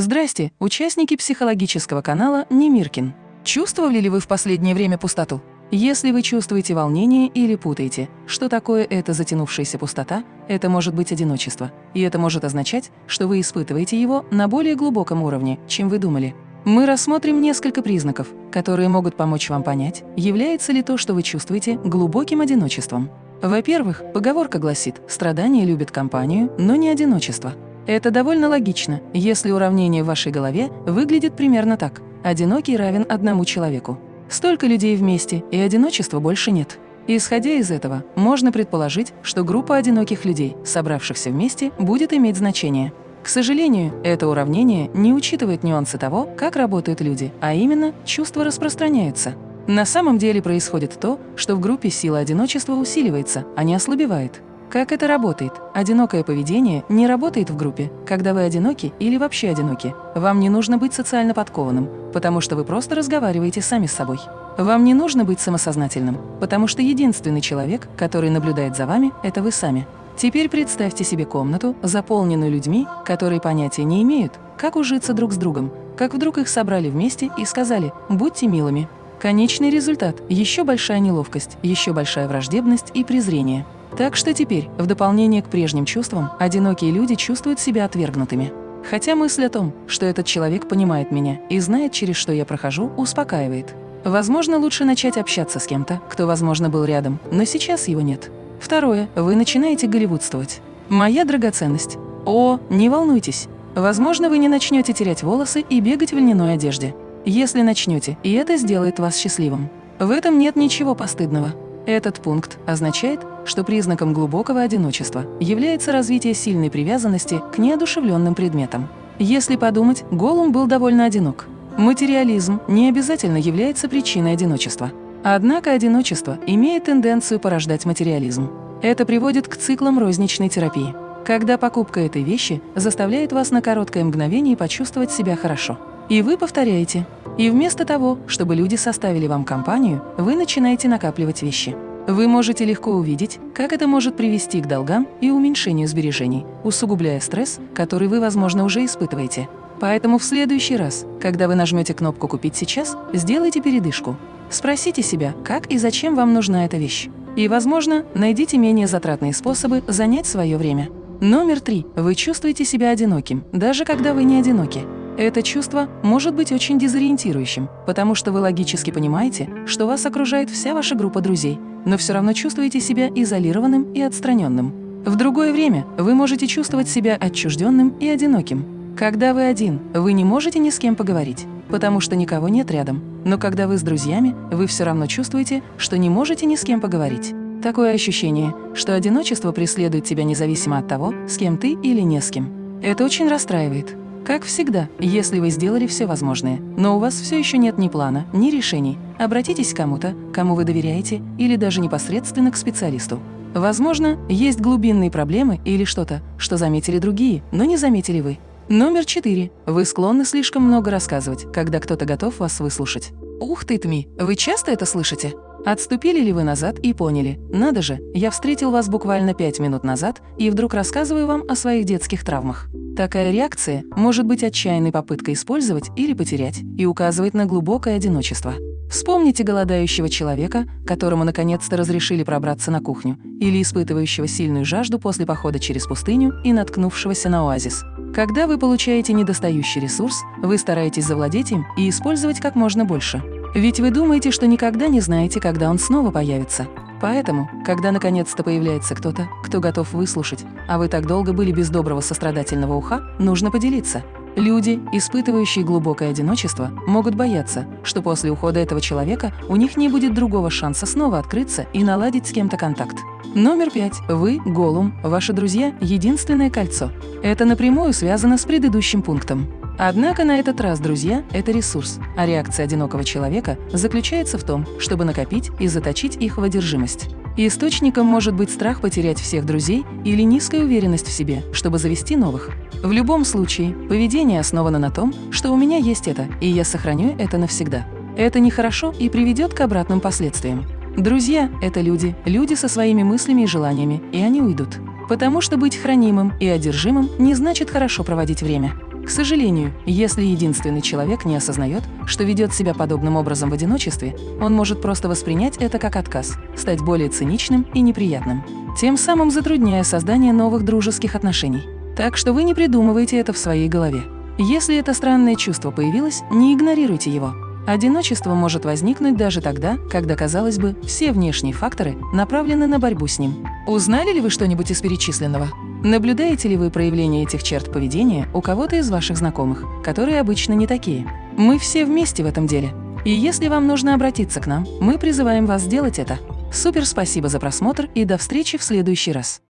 Здрасте, участники психологического канала Немиркин. Чувствовали ли вы в последнее время пустоту? Если вы чувствуете волнение или путаете, что такое эта затянувшаяся пустота, это может быть одиночество. И это может означать, что вы испытываете его на более глубоком уровне, чем вы думали. Мы рассмотрим несколько признаков, которые могут помочь вам понять, является ли то, что вы чувствуете, глубоким одиночеством. Во-первых, поговорка гласит «страдание любит компанию, но не одиночество». Это довольно логично, если уравнение в вашей голове выглядит примерно так. Одинокий равен одному человеку. Столько людей вместе, и одиночества больше нет. Исходя из этого, можно предположить, что группа одиноких людей, собравшихся вместе, будет иметь значение. К сожалению, это уравнение не учитывает нюансы того, как работают люди, а именно чувства распространяются. На самом деле происходит то, что в группе сила одиночества усиливается, а не ослабевает. Как это работает? Одинокое поведение не работает в группе, когда вы одиноки или вообще одиноки. Вам не нужно быть социально подкованным, потому что вы просто разговариваете сами с собой. Вам не нужно быть самосознательным, потому что единственный человек, который наблюдает за вами, это вы сами. Теперь представьте себе комнату, заполненную людьми, которые понятия не имеют, как ужиться друг с другом, как вдруг их собрали вместе и сказали «будьте милыми», Конечный результат – еще большая неловкость, еще большая враждебность и презрение. Так что теперь, в дополнение к прежним чувствам, одинокие люди чувствуют себя отвергнутыми. Хотя мысль о том, что этот человек понимает меня и знает, через что я прохожу, успокаивает. Возможно, лучше начать общаться с кем-то, кто, возможно, был рядом, но сейчас его нет. Второе. Вы начинаете голливудствовать. Моя драгоценность. О, не волнуйтесь. Возможно, вы не начнете терять волосы и бегать в льняной одежде если начнете, и это сделает вас счастливым. В этом нет ничего постыдного. Этот пункт означает, что признаком глубокого одиночества является развитие сильной привязанности к неодушевленным предметам. Если подумать, Голум был довольно одинок. Материализм не обязательно является причиной одиночества. Однако одиночество имеет тенденцию порождать материализм. Это приводит к циклам розничной терапии, когда покупка этой вещи заставляет вас на короткое мгновение почувствовать себя хорошо. И вы повторяете. И вместо того, чтобы люди составили вам компанию, вы начинаете накапливать вещи. Вы можете легко увидеть, как это может привести к долгам и уменьшению сбережений, усугубляя стресс, который вы, возможно, уже испытываете. Поэтому в следующий раз, когда вы нажмете кнопку «Купить сейчас», сделайте передышку. Спросите себя, как и зачем вам нужна эта вещь. И, возможно, найдите менее затратные способы занять свое время. Номер три. Вы чувствуете себя одиноким, даже когда вы не одиноки. Это чувство может быть очень дезориентирующим, потому что вы логически понимаете, что вас окружает вся ваша группа друзей, но все равно чувствуете себя изолированным и отстраненным. В другое время вы можете чувствовать себя отчужденным и одиноким. Когда вы один, вы не можете ни с кем поговорить, потому что никого нет рядом. Но когда вы с друзьями, вы все равно чувствуете, что не можете ни с кем поговорить. Такое ощущение, что одиночество преследует тебя независимо от того, с кем ты или не с кем. Это очень расстраивает. Как всегда, если вы сделали все возможное, но у вас все еще нет ни плана, ни решений, обратитесь к кому-то, кому вы доверяете, или даже непосредственно к специалисту. Возможно, есть глубинные проблемы или что-то, что заметили другие, но не заметили вы. Номер четыре. Вы склонны слишком много рассказывать, когда кто-то готов вас выслушать. Ух ты, Тми, вы часто это слышите? Отступили ли вы назад и поняли, надо же, я встретил вас буквально пять минут назад и вдруг рассказываю вам о своих детских травмах. Такая реакция может быть отчаянной попыткой использовать или потерять и указывает на глубокое одиночество. Вспомните голодающего человека, которому наконец-то разрешили пробраться на кухню, или испытывающего сильную жажду после похода через пустыню и наткнувшегося на оазис. Когда вы получаете недостающий ресурс, вы стараетесь завладеть им и использовать как можно больше. Ведь вы думаете, что никогда не знаете, когда он снова появится. Поэтому, когда наконец-то появляется кто-то, кто готов выслушать, а вы так долго были без доброго сострадательного уха, нужно поделиться. Люди, испытывающие глубокое одиночество, могут бояться, что после ухода этого человека у них не будет другого шанса снова открыться и наладить с кем-то контакт. Номер пять. Вы – Голум, ваши друзья – единственное кольцо. Это напрямую связано с предыдущим пунктом. Однако на этот раз, друзья, это ресурс, а реакция одинокого человека заключается в том, чтобы накопить и заточить их в одержимость. Источником может быть страх потерять всех друзей или низкая уверенность в себе, чтобы завести новых. В любом случае, поведение основано на том, что у меня есть это, и я сохраню это навсегда. Это нехорошо и приведет к обратным последствиям. Друзья – это люди, люди со своими мыслями и желаниями, и они уйдут. Потому что быть хранимым и одержимым не значит хорошо проводить время. К сожалению, если единственный человек не осознает, что ведет себя подобным образом в одиночестве, он может просто воспринять это как отказ, стать более циничным и неприятным, тем самым затрудняя создание новых дружеских отношений. Так что вы не придумывайте это в своей голове. Если это странное чувство появилось, не игнорируйте его. Одиночество может возникнуть даже тогда, когда, казалось бы, все внешние факторы направлены на борьбу с ним. Узнали ли вы что-нибудь из перечисленного? Наблюдаете ли вы проявление этих черт поведения у кого-то из ваших знакомых, которые обычно не такие? Мы все вместе в этом деле. И если вам нужно обратиться к нам, мы призываем вас сделать это. Супер спасибо за просмотр и до встречи в следующий раз.